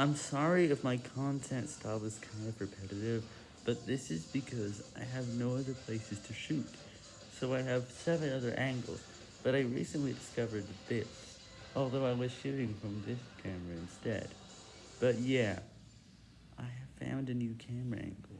I'm sorry if my content style is kind of repetitive, but this is because I have no other places to shoot, so I have 7 other angles, but I recently discovered this, although I was shooting from this camera instead. But yeah, I have found a new camera angle.